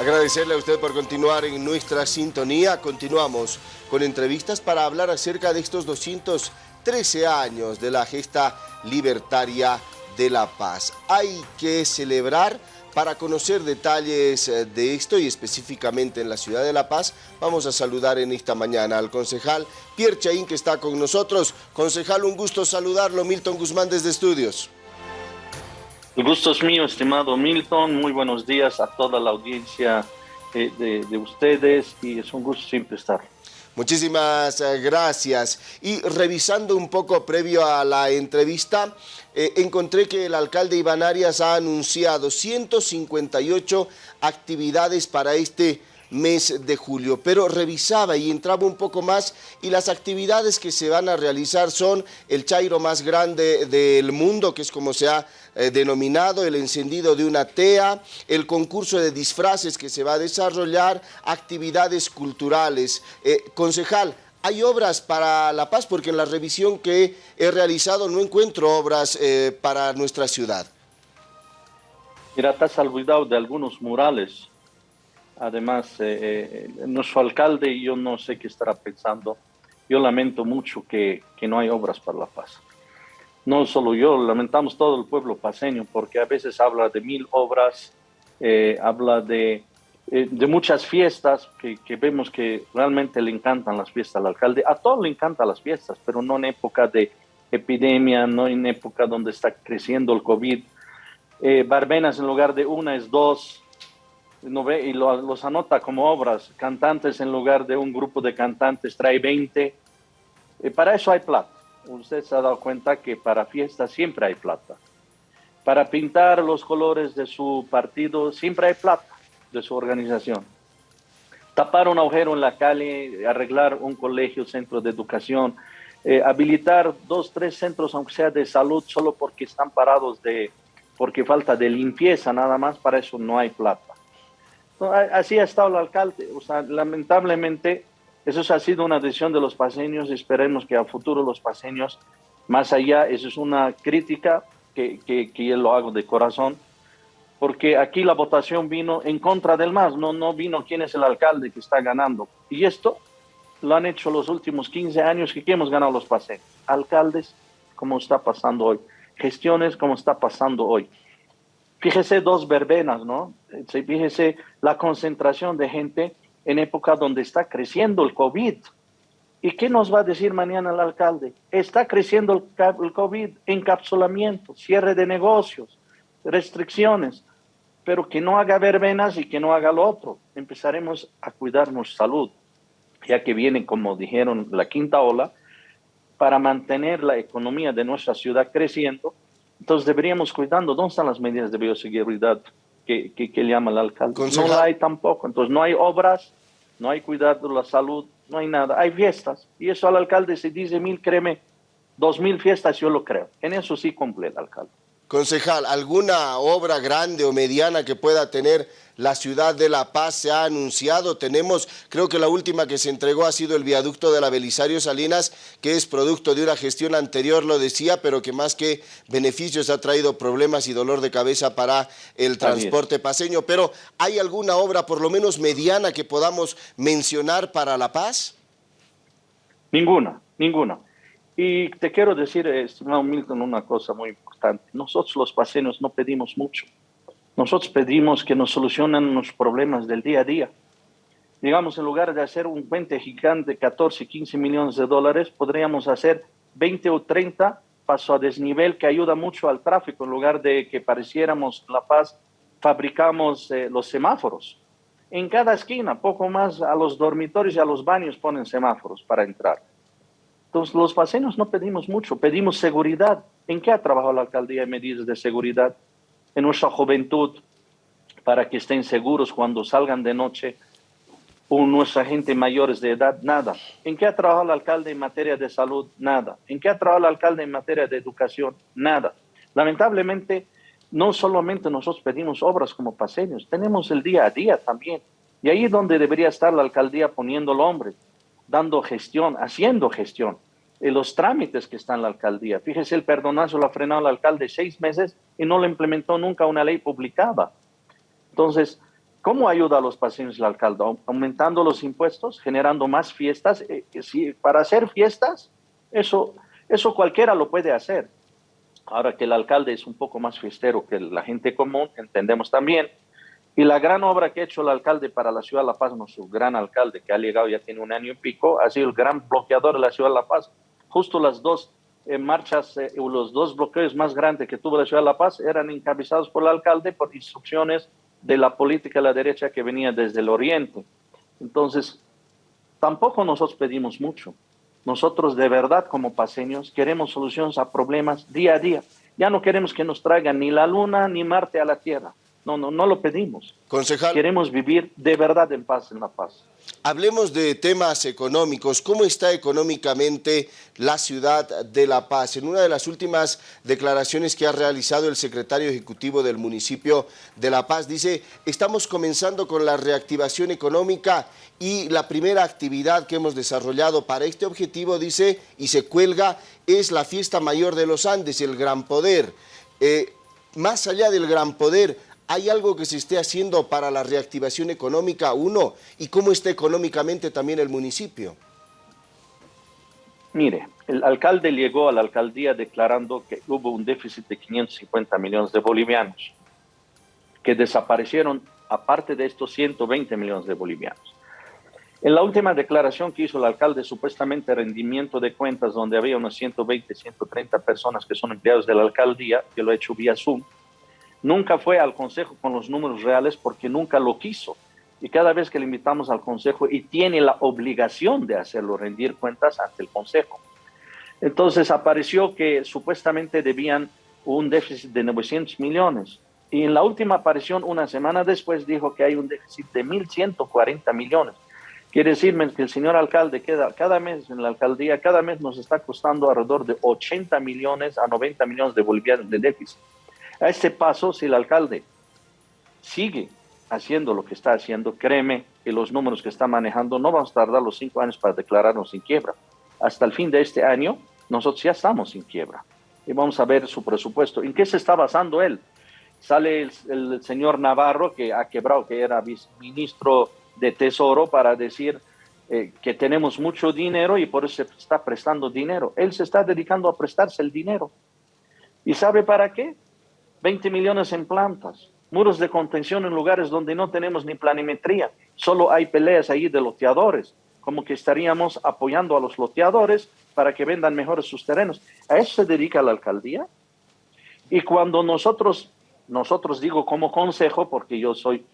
Agradecerle a usted por continuar en nuestra sintonía. Continuamos con entrevistas para hablar acerca de estos 213 años de la gesta libertaria de la paz. Hay que celebrar para conocer detalles eh, de esto y específicamente en la ciudad de La Paz, vamos a saludar en esta mañana al concejal Pierre Chaín que está con nosotros. Concejal, un gusto saludarlo. Milton Guzmán desde Estudios. El gusto es mío, estimado Milton. Muy buenos días a toda la audiencia eh, de, ustedes y es un gusto siempre estar. Muchísimas eh, gracias. Y revisando un poco previo a la entrevista, eh, encontré que el alcalde Iván Arias ha anunciado 158 actividades para este mes de julio, pero revisaba y entraba un poco más y las actividades que se van a realizar son el chairo más grande del mundo, que es como se ha eh, denominado, el encendido de una TEA, el concurso de disfraces que se va a desarrollar, actividades culturales. Eh, concejal, ¿hay obras para La Paz? Porque en la revisión que he realizado no encuentro obras eh, para nuestra ciudad. Mira, has olvidado de algunos murales Además, eh, eh, nuestro alcalde, yo no sé qué estará pensando. Yo lamento mucho que, que, no hay obras para la paz. No solo yo, lamentamos todo el pueblo paseño, porque a veces habla de mil obras, eh, habla de, de muchas fiestas que, que, vemos que realmente le encantan las fiestas al alcalde. A todos le encantan las fiestas, pero no en época de epidemia, no en época donde está creciendo el COVID. barbenas en lugar de una es dos, y los anota como obras. Cantantes en lugar de un grupo de cantantes trae 20. Y para eso hay plata. Usted se ha dado cuenta que para fiestas siempre hay plata. Para pintar los colores de su partido siempre hay plata de su organización. Tapar un agujero en la calle, arreglar un colegio, centro de educación, eh, habilitar dos, tres centros, aunque sea de salud, solo porque están parados de, porque falta de limpieza, nada más, para eso no hay plata. Así ha estado el alcalde. O sea, lamentablemente, eso ha sido una decisión de los paseños. Esperemos que a futuro los paseños, más allá, eso es una crítica que, que, que yo lo hago de corazón, porque aquí la votación vino en contra del MAS, no, no vino quién es el alcalde que está ganando. Y esto lo han hecho los últimos 15 años que hemos ganado los paseños. Alcaldes, como está pasando hoy. Gestiones, como está pasando hoy. Fíjese dos verbenas, ¿no? Fíjese la concentración de gente en época donde está creciendo el COVID. ¿Y qué nos va a decir mañana el alcalde? Está creciendo el COVID, encapsulamiento, cierre de negocios, restricciones, pero que no haga verbenas y que no haga lo otro. Empezaremos a cuidarnos salud, ya que viene, como dijeron, la quinta ola, para mantener la economía de nuestra ciudad creciendo entonces deberíamos cuidando, ¿dónde están las medidas de bioseguridad que, que, que llama el alcalde? No hay tampoco, entonces no hay obras, no hay cuidado de la salud, no hay nada, hay fiestas. Y eso al alcalde se dice mil, créeme, dos mil fiestas yo lo creo. En eso sí cumple el alcalde. Concejal, ¿alguna obra grande o mediana que pueda tener la ciudad de La Paz se ha anunciado? Tenemos, creo que la última que se entregó ha sido el viaducto de la Belisario Salinas, que es producto de una gestión anterior, lo decía, pero que más que beneficios ha traído problemas y dolor de cabeza para el transporte paseño. Pero, ¿hay alguna obra por lo menos mediana que podamos mencionar para La Paz? Ninguna, ninguna. Y te quiero decir, estimado Milton, una cosa muy Nosotros los paseños no pedimos mucho. Nosotros pedimos que nos solucionen los problemas del día a día. Digamos, en lugar de hacer un puente gigante de 14, 15 millones de dólares, podríamos hacer 20 o 30 paso a desnivel que ayuda mucho al tráfico. En lugar de que pareciéramos La Paz, fabricamos eh, los semáforos. En cada esquina, poco más a los dormitorios y a los baños ponen semáforos para entrar. Entonces, los paseños no pedimos mucho, pedimos seguridad. ¿En qué ha trabajado la alcaldía en medidas de seguridad? En nuestra juventud, para que estén seguros cuando salgan de noche, o nuestra gente mayores de edad, nada. ¿En qué ha trabajado el alcalde en materia de salud? Nada. ¿En qué ha trabajado el alcalde en materia de educación? Nada. Lamentablemente, no solamente nosotros pedimos obras como paseños, tenemos el día a día también. Y ahí es donde debería estar la alcaldía poniendo el hombre dando gestión, haciendo gestión los trámites que está en la alcaldía. Fíjese, el perdonazo lo ha frenado el alcalde seis meses y no le implementó nunca una ley publicada. Entonces, ¿Cómo ayuda a los paseños el alcalde? Aumentando los impuestos, generando más fiestas. Eh, eh, para hacer fiestas, eso, eso cualquiera lo puede hacer. Ahora que el alcalde es un poco más fiestero que la gente común, entendemos también. Y la gran obra que ha hecho el alcalde para la ciudad de La Paz, nuestro gran alcalde que ha llegado ya tiene un año y pico, ha sido el gran bloqueador de la ciudad de La Paz. Justo las dos eh, marchas, los dos bloqueos más grandes que tuvo la ciudad de La Paz eran encabezados por el alcalde por instrucciones de la política de la derecha que venía desde el oriente. Entonces, tampoco nosotros pedimos mucho. Nosotros de verdad como paseños queremos soluciones a problemas día a día. Ya no queremos que nos traigan ni la luna ni Marte a la Tierra. No, no, no lo pedimos. Concejal. Queremos vivir de verdad en paz, en la paz. Hablemos de temas económicos. ¿Cómo está económicamente la ciudad de La Paz? En una de las últimas declaraciones que ha realizado el secretario ejecutivo del municipio de La Paz, dice, estamos comenzando con la reactivación económica y la primera actividad que hemos desarrollado para este objetivo, dice, y se cuelga, es la fiesta mayor de los Andes, el Gran Poder. Eh, más allá del Gran Poder, ¿Hay algo que se esté haciendo para la reactivación económica, uno? ¿Y cómo está económicamente también el municipio? Mire, el alcalde llegó a la alcaldía declarando que hubo un déficit de 550 millones de bolivianos, que desaparecieron aparte de estos 120 millones de bolivianos. En la última declaración que hizo el alcalde, supuestamente rendimiento de cuentas, donde había unos 120, 130 personas que son empleados de la alcaldía, que lo ha hecho vía Zoom, Nunca fue al Consejo con los números reales porque nunca lo quiso. Y cada vez que le invitamos al Consejo y tiene la obligación de hacerlo, rendir cuentas ante el Consejo. Entonces apareció que supuestamente debían un déficit de 900 millones. Y en la última aparición, una semana después, dijo que hay un déficit de 1.140 millones. Quiere decirme que el señor alcalde queda cada mes en la alcaldía, cada mes nos está costando alrededor de 80 millones a 90 millones de bolivianos de déficit. A este paso, si el alcalde sigue haciendo lo que está haciendo, créeme que los números que está manejando no vamos a tardar los cinco años para declararnos sin quiebra. Hasta el fin de este año, nosotros ya estamos sin quiebra. Y vamos a ver su presupuesto. ¿En qué se está basando él? Sale el, señor Navarro, que ha quebrado, que era viceministro de Tesoro, para decir eh, que tenemos mucho dinero y por eso se está prestando dinero. Él se está dedicando a prestarse el dinero. ¿Y sabe para qué? 20 millones en plantas, muros de contención en lugares donde no tenemos ni planimetría, solo hay peleas ahí de loteadores, como que estaríamos apoyando a los loteadores para que vendan mejores sus terrenos. ¿A eso se dedica la alcaldía? Y cuando nosotros, nosotros digo como consejo, porque yo soy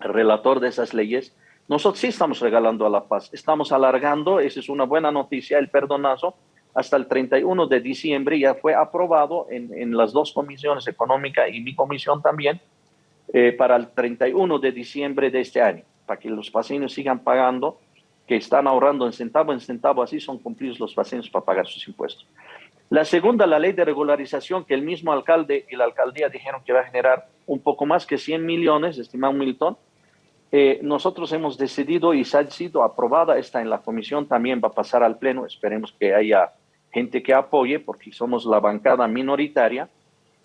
relator de esas leyes, nosotros sí estamos regalando a la paz, estamos alargando, esa es una buena noticia, el perdonazo, hasta el 31 de diciembre ya fue aprobado en, las dos comisiones, económica y mi comisión también, eh, para el 31 de diciembre de este año, para que los pacientes sigan pagando, que están ahorrando en centavo en centavo, así son cumplidos los pacientes para pagar sus impuestos. La segunda, la ley de regularización, que el mismo alcalde y la alcaldía dijeron que va a generar un poco más que 100 millones, estimado Milton, eh, nosotros hemos decidido y se ha sido aprobada, está en la comisión, también va a pasar al pleno, esperemos que haya gente que apoye, porque somos la bancada minoritaria.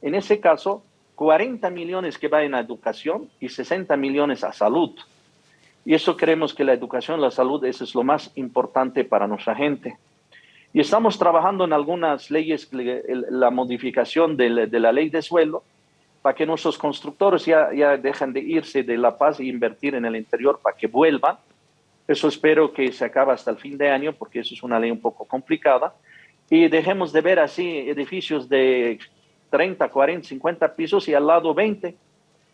En ese caso, 40 millones que van a educación y 60 millones a salud. Y eso creemos que la educación, la salud, eso es lo más importante para nuestra gente. Y estamos trabajando en algunas leyes, la modificación de la, ley de suelo, para que nuestros constructores ya, ya dejen de irse de La Paz e invertir en el interior para que vuelvan. Eso espero que se acabe hasta el fin de año, porque eso es una ley un poco complicada. Y dejemos de ver así edificios de 30, 40, 50 pisos y al lado 20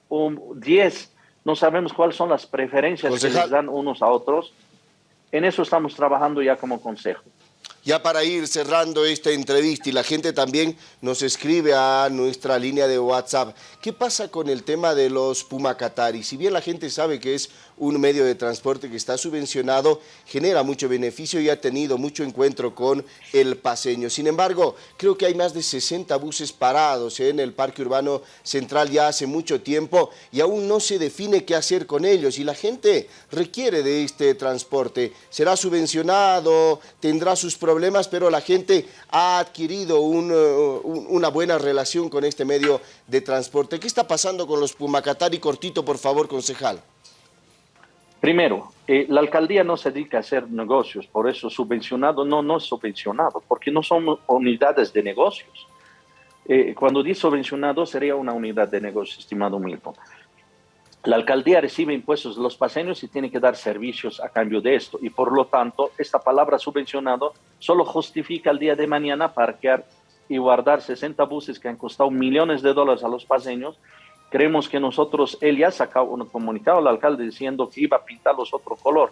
o 10. No sabemos cuáles son las preferencias que les dan unos a otros. En eso estamos trabajando ya como consejo. Ya para ir cerrando esta entrevista y la gente también nos escribe a nuestra línea de WhatsApp, ¿qué pasa con el tema de los Pumacatari? Si bien la gente sabe que es un medio de transporte que está subvencionado, genera mucho beneficio y ha tenido mucho encuentro con el paseño. Sin embargo, creo que hay más de 60 buses parados en el Parque Urbano Central ya hace mucho tiempo y aún no se define qué hacer con ellos y la gente requiere de este transporte. ¿Será subvencionado? ¿Tendrá sus problemas? Pero la gente ha adquirido una buena relación con este medio de transporte. ¿Qué está pasando con los Pumacatari? Cortito, por favor, concejal. Primero, eh, la alcaldía no se dedica a hacer negocios, por eso subvencionado no, no es subvencionado, porque no son unidades de negocios. Eh, cuando dice subvencionado sería una unidad de negocio, estimado Milton. La alcaldía recibe impuestos de los paseños y tiene que dar servicios a cambio de esto. Y por lo tanto, esta palabra subvencionado solo justifica el día de mañana parquear y guardar 60 buses que han costado millones de dólares a los paseños Creemos que nosotros, él ya sacó un comunicado al alcalde diciendo que iba a pintarlos otro color.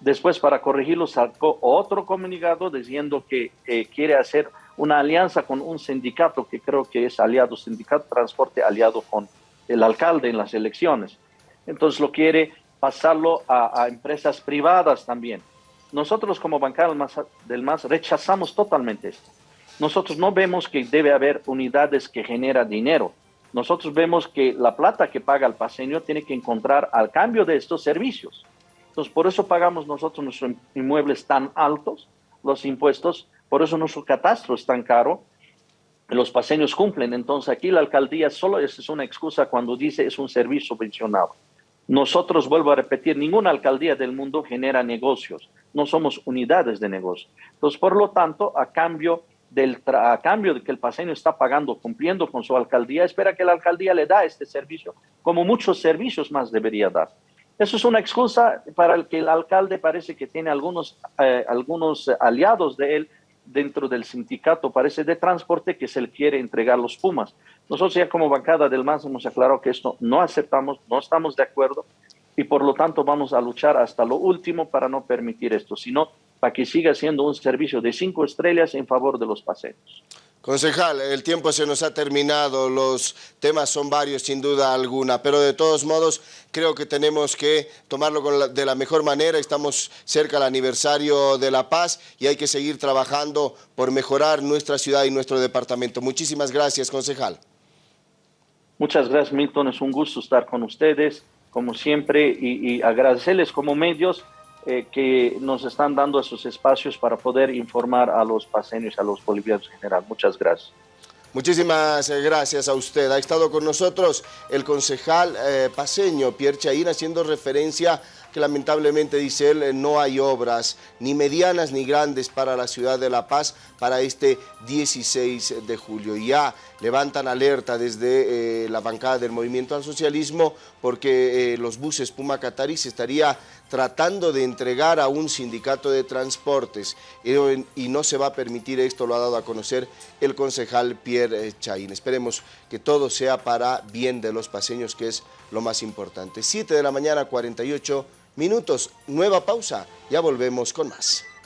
Después, para corregirlo, sacó otro comunicado diciendo que quiere hacer una alianza con un sindicato que creo que es aliado, Sindicato Transporte aliado con el alcalde en las elecciones. Entonces lo quiere pasarlo a, empresas privadas también. Nosotros como bancada del MAS rechazamos totalmente esto. Nosotros no vemos que debe haber unidades que generan dinero nosotros vemos que la plata que paga el paseño tiene que encontrar al cambio de estos servicios. Entonces, por eso pagamos nosotros nuestros inmuebles tan altos, los impuestos, por eso nuestro catastro es tan caro, los paseños cumplen. Entonces, aquí la alcaldía solo es una excusa cuando dice es un servicio subvencionado. Nosotros, vuelvo a repetir, ninguna alcaldía del mundo genera negocios, no somos unidades de negocio. Entonces, por lo tanto, a cambio del a cambio de que el paseño está pagando, cumpliendo con su alcaldía, espera que la alcaldía le da este servicio, como muchos servicios más debería dar. Eso es una excusa para el que el alcalde parece que tiene algunos, eh, algunos aliados de él dentro del sindicato, parece de transporte, que se le quiere entregar los Pumas. Nosotros ya como bancada del MAS hemos aclarado que esto no aceptamos, no estamos de acuerdo y por lo tanto vamos a luchar hasta lo último para no permitir esto, sino para que siga siendo un servicio de cinco estrellas en favor de los paseos. Concejal, el tiempo se nos ha terminado, los temas son varios sin duda alguna, pero de todos modos creo que tenemos que tomarlo de la mejor manera, estamos cerca del aniversario de La Paz y hay que seguir trabajando por mejorar nuestra ciudad y nuestro departamento. Muchísimas gracias, concejal. Muchas gracias, Milton, es un gusto estar con ustedes, como siempre, y, y agradecerles como medios eh, que nos están dando esos espacios para poder informar a los paseños, a los bolivianos en general. Muchas gracias. Muchísimas eh, gracias a usted. Ha estado con nosotros el concejal eh, paseño Pierre Chaín haciendo referencia que lamentablemente, dice él, no hay obras ni medianas ni grandes para la ciudad de La Paz para este 16 de julio. Ya levantan alerta desde la bancada del Movimiento al Socialismo porque los buses Puma Catarí se estaría tratando de entregar a un sindicato de transportes y no se va a permitir esto, lo ha dado a conocer el concejal Pierre Chaín. Esperemos que todo sea para bien de los paseños, que es lo más importante. 7 de la mañana, 48 minutos, nueva pausa, ya volvemos con más.